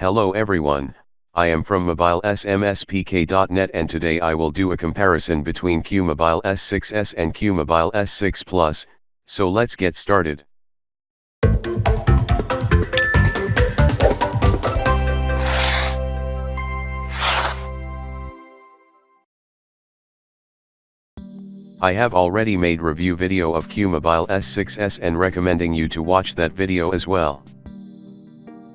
Hello everyone, I am from mobilesmspk.net and today I will do a comparison between Qmobile S6s and Qmobile S6 Plus, so let's get started. I have already made review video of Qmobile S6s and recommending you to watch that video as well.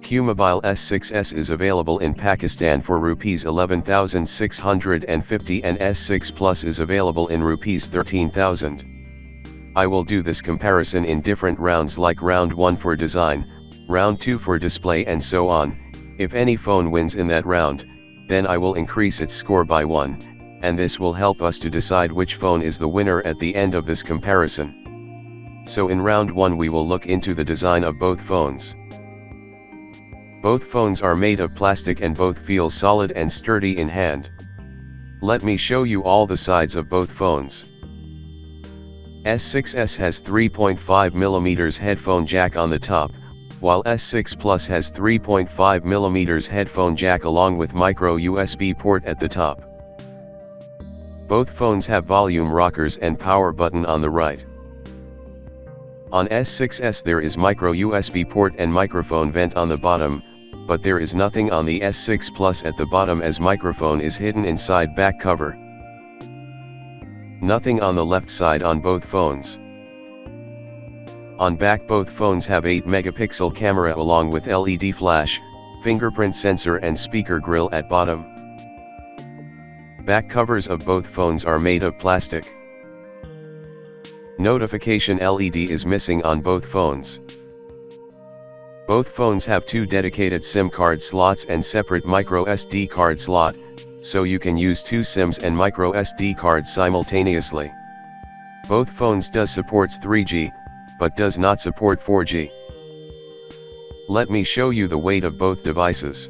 Qmobile S6s is available in Pakistan for Rs 11,650 and S6 Plus is available in Rs 13,000. I will do this comparison in different rounds like round 1 for design, round 2 for display and so on, if any phone wins in that round, then I will increase its score by 1 and this will help us to decide which phone is the winner at the end of this comparison. So in round 1 we will look into the design of both phones. Both phones are made of plastic and both feel solid and sturdy in hand. Let me show you all the sides of both phones. S6s has 3.5mm headphone jack on the top, while S6 Plus has 3.5mm headphone jack along with micro USB port at the top. Both phones have volume rockers and power button on the right. On S6s there is micro USB port and microphone vent on the bottom, but there is nothing on the S6 Plus at the bottom as microphone is hidden inside back cover. Nothing on the left side on both phones. On back both phones have 8 megapixel camera along with LED flash, fingerprint sensor and speaker grill at bottom. Back covers of both phones are made of plastic. Notification LED is missing on both phones. Both phones have two dedicated SIM card slots and separate micro SD card slot, so you can use two SIMs and micro SD cards simultaneously. Both phones does supports 3G, but does not support 4G. Let me show you the weight of both devices.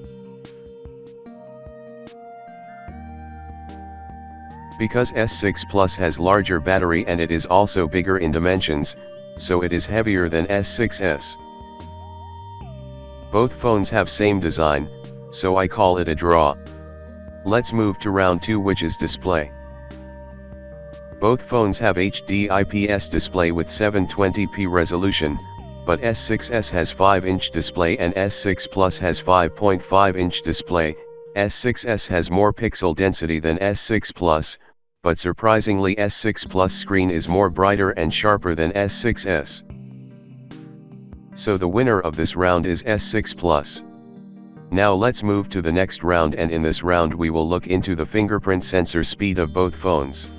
Because S6 Plus has larger battery and it is also bigger in dimensions, so it is heavier than S6s. Both phones have same design, so I call it a draw. Let's move to round 2 which is display. Both phones have HD IPS display with 720p resolution, but S6s has 5-inch display and S6 Plus has 5.5-inch display, S6s has more pixel density than S6 Plus, but surprisingly S6 Plus screen is more brighter and sharper than S6s. So the winner of this round is S6 Plus. Now let's move to the next round and in this round we will look into the fingerprint sensor speed of both phones.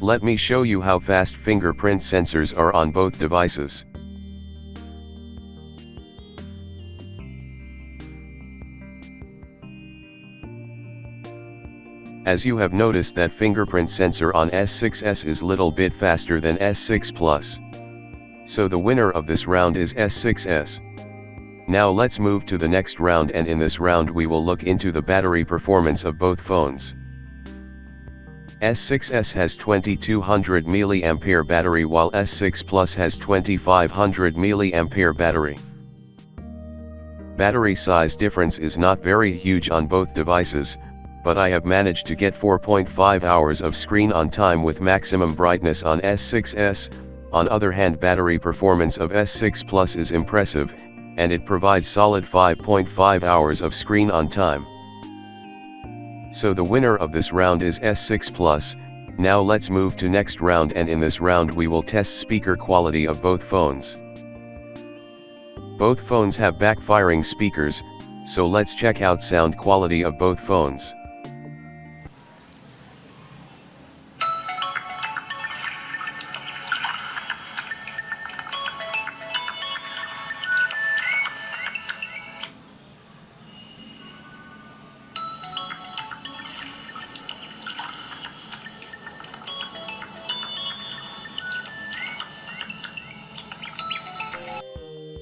Let me show you how fast fingerprint sensors are on both devices. As you have noticed that fingerprint sensor on S6s is little bit faster than S6 Plus. So the winner of this round is S6s. Now let's move to the next round and in this round we will look into the battery performance of both phones. S6s has 2200 mAh battery while S6 Plus has 2500 mAh battery. Battery size difference is not very huge on both devices, but I have managed to get 4.5 hours of screen on time with maximum brightness on S6s, on other hand battery performance of S6 Plus is impressive, and it provides solid 5.5 hours of screen on time. So the winner of this round is S6 Plus, now let's move to next round and in this round we will test speaker quality of both phones. Both phones have backfiring speakers, so let's check out sound quality of both phones.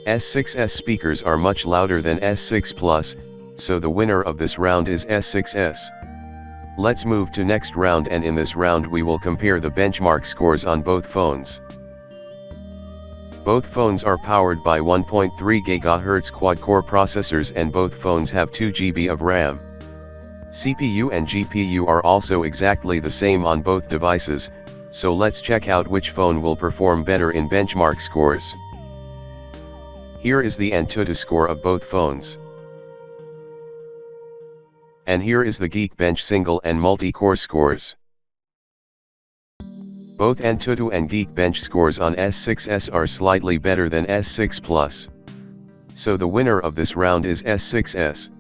S6s speakers are much louder than S6 Plus, so the winner of this round is S6s. Let's move to next round and in this round we will compare the benchmark scores on both phones. Both phones are powered by 1.3 GHz quad-core processors and both phones have 2 GB of RAM. CPU and GPU are also exactly the same on both devices, so let's check out which phone will perform better in benchmark scores. Here is the Antutu score of both phones. And here is the Geekbench single and multi-core scores. Both Antutu and Geekbench scores on S6s are slightly better than S6 Plus. So the winner of this round is S6s.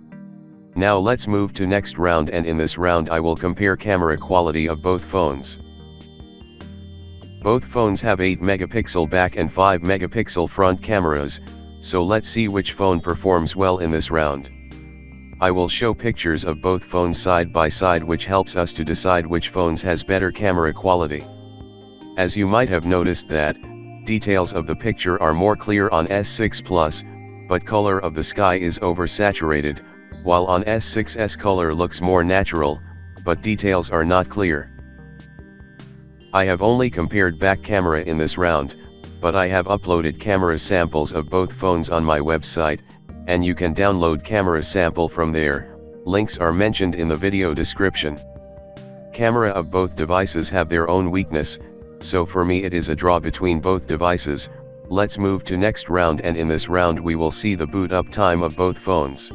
Now let's move to next round and in this round I will compare camera quality of both phones. Both phones have 8 megapixel back and 5 megapixel front cameras, so let's see which phone performs well in this round. I will show pictures of both phones side by side which helps us to decide which phones has better camera quality. As you might have noticed that, details of the picture are more clear on S6 Plus, but color of the sky is oversaturated, while on S6s color looks more natural, but details are not clear. I have only compared back camera in this round, but I have uploaded camera samples of both phones on my website, and you can download camera sample from there, links are mentioned in the video description. Camera of both devices have their own weakness, so for me it is a draw between both devices, let's move to next round and in this round we will see the boot up time of both phones.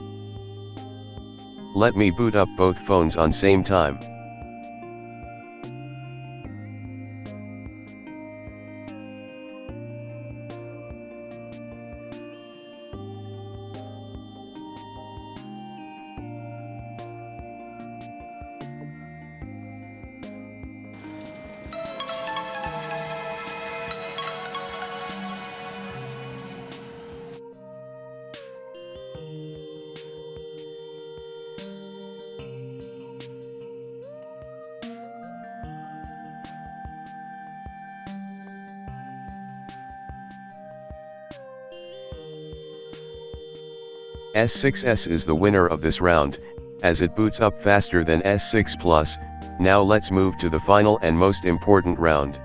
Let me boot up both phones on same time. S6s is the winner of this round, as it boots up faster than S6 Plus, now let's move to the final and most important round.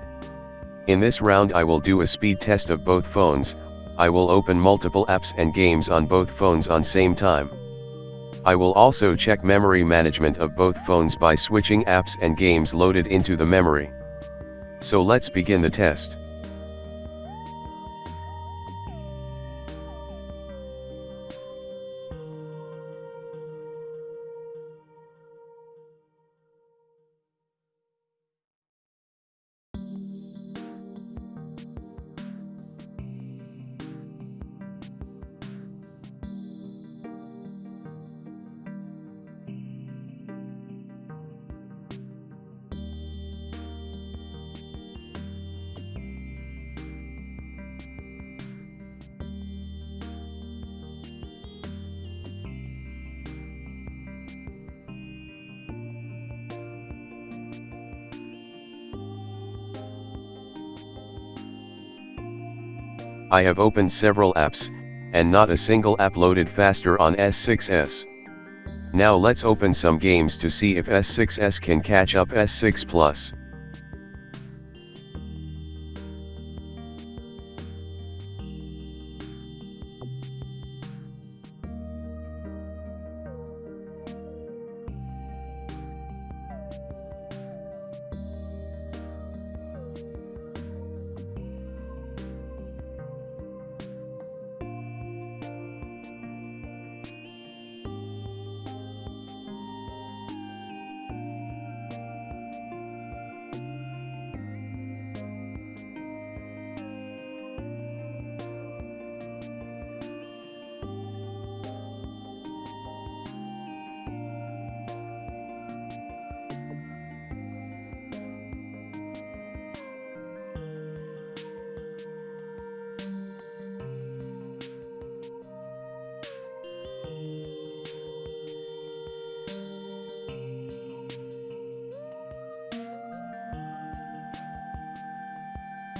In this round I will do a speed test of both phones, I will open multiple apps and games on both phones on same time. I will also check memory management of both phones by switching apps and games loaded into the memory. So let's begin the test. I have opened several apps, and not a single app loaded faster on S6s. Now let's open some games to see if S6s can catch up S6 Plus.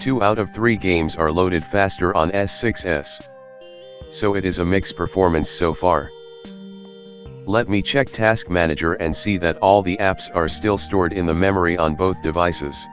Two out of three games are loaded faster on S6s. So it is a mixed performance so far. Let me check Task Manager and see that all the apps are still stored in the memory on both devices.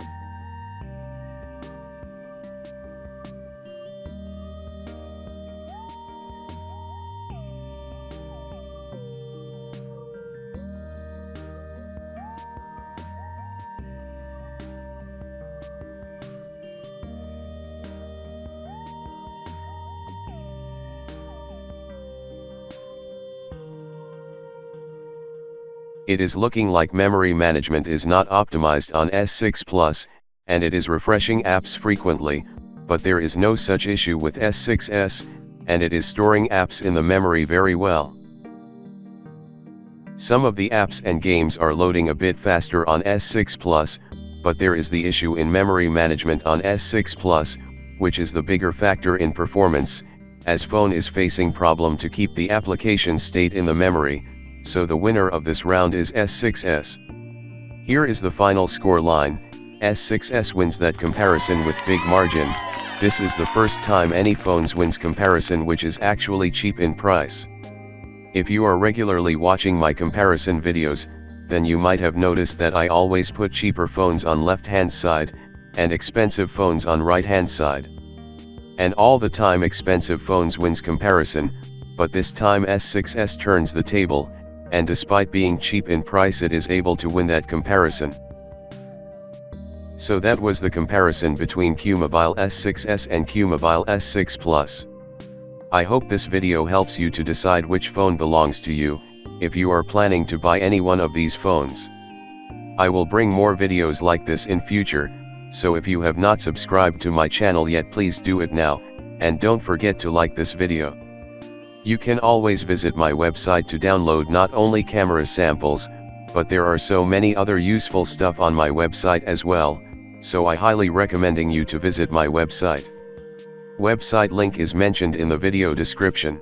It is looking like memory management is not optimized on S6 Plus, and it is refreshing apps frequently, but there is no such issue with S6s, and it is storing apps in the memory very well. Some of the apps and games are loading a bit faster on S6 Plus, but there is the issue in memory management on S6 Plus, which is the bigger factor in performance, as phone is facing problem to keep the application state in the memory, so the winner of this round is S6s. Here is the final score line, S6s wins that comparison with big margin, this is the first time any phones wins comparison which is actually cheap in price. If you are regularly watching my comparison videos, then you might have noticed that I always put cheaper phones on left hand side, and expensive phones on right hand side. And all the time expensive phones wins comparison, but this time S6s turns the table, and despite being cheap in price it is able to win that comparison. So that was the comparison between Qmobile S6s and Qmobile S6 Plus. I hope this video helps you to decide which phone belongs to you, if you are planning to buy any one of these phones. I will bring more videos like this in future, so if you have not subscribed to my channel yet please do it now, and don't forget to like this video. You can always visit my website to download not only camera samples, but there are so many other useful stuff on my website as well, so I highly recommending you to visit my website. Website link is mentioned in the video description.